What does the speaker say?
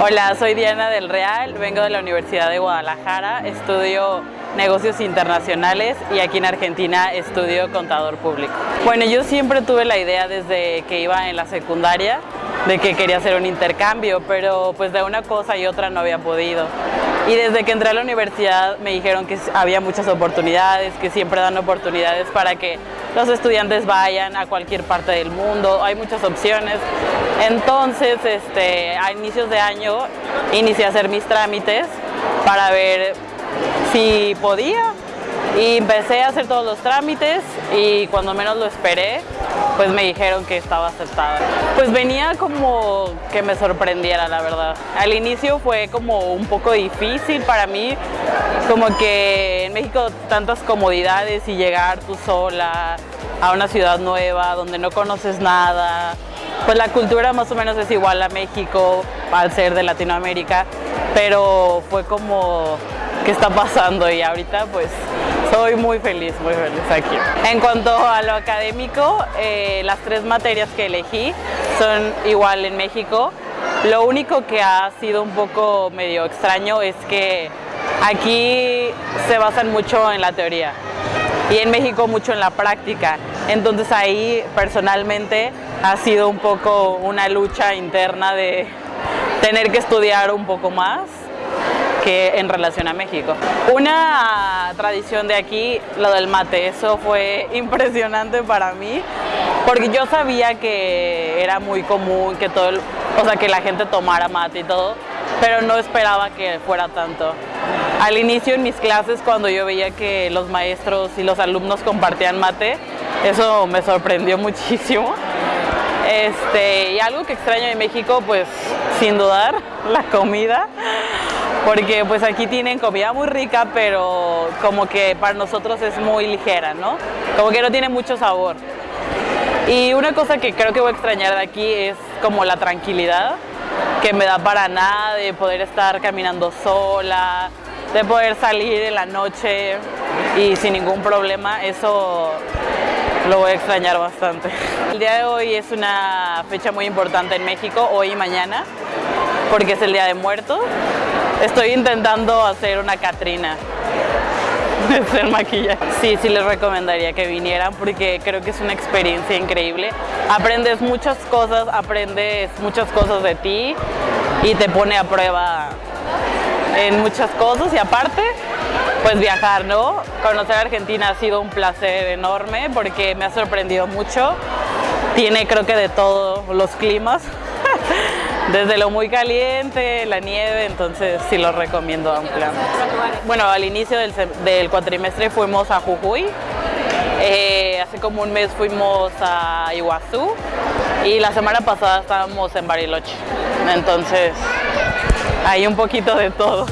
Hola, soy Diana del Real, vengo de la Universidad de Guadalajara, estudio negocios internacionales y aquí en Argentina estudio contador público. Bueno, yo siempre tuve la idea desde que iba en la secundaria de que quería hacer un intercambio, pero pues de una cosa y otra no había podido. Y desde que entré a la universidad me dijeron que había muchas oportunidades, que siempre dan oportunidades para que los estudiantes vayan a cualquier parte del mundo, hay muchas opciones. Entonces, este, a inicios de año inicié a hacer mis trámites para ver si podía y empecé a hacer todos los trámites y cuando menos lo esperé, pues me dijeron que estaba aceptada. Pues venía como que me sorprendiera, la verdad. Al inicio fue como un poco difícil para mí, como que en México tantas comodidades y llegar tú sola a una ciudad nueva donde no conoces nada. Pues la cultura más o menos es igual a México al ser de Latinoamérica, pero fue como, ¿qué está pasando? Y ahorita pues soy muy feliz, muy feliz aquí. En cuanto a lo académico, eh, las tres materias que elegí son igual en México. Lo único que ha sido un poco medio extraño es que aquí se basan mucho en la teoría y en México mucho en la práctica. Entonces ahí personalmente ha sido un poco una lucha interna de tener que estudiar un poco más que en relación a México. Una tradición de aquí, lo del mate, eso fue impresionante para mí, porque yo sabía que era muy común que todo, o sea, que la gente tomara mate y todo, pero no esperaba que fuera tanto. Al inicio en mis clases, cuando yo veía que los maestros y los alumnos compartían mate, eso me sorprendió muchísimo. Este, y algo que extraño de México, pues sin dudar, la comida porque pues aquí tienen comida muy rica, pero como que para nosotros es muy ligera, ¿no? Como que no tiene mucho sabor. Y una cosa que creo que voy a extrañar de aquí es como la tranquilidad que me da para nada de poder estar caminando sola, de poder salir en la noche y sin ningún problema, eso lo voy a extrañar bastante. El día de hoy es una fecha muy importante en México, hoy y mañana, porque es el Día de Muertos. Estoy intentando hacer una Catrina. hacer maquillaje. Sí, sí les recomendaría que vinieran porque creo que es una experiencia increíble. Aprendes muchas cosas, aprendes muchas cosas de ti y te pone a prueba en muchas cosas y aparte pues viajar, ¿no? Conocer Argentina ha sido un placer enorme porque me ha sorprendido mucho. Tiene creo que de todos los climas. Desde lo muy caliente, la nieve, entonces sí lo recomiendo ampliamente. Bueno, al inicio del, cuatrimestre fuimos a Jujuy, eh, hace como un mes fuimos a Iguazú y la semana pasada estábamos en Bariloche, entonces hay un poquito de todo.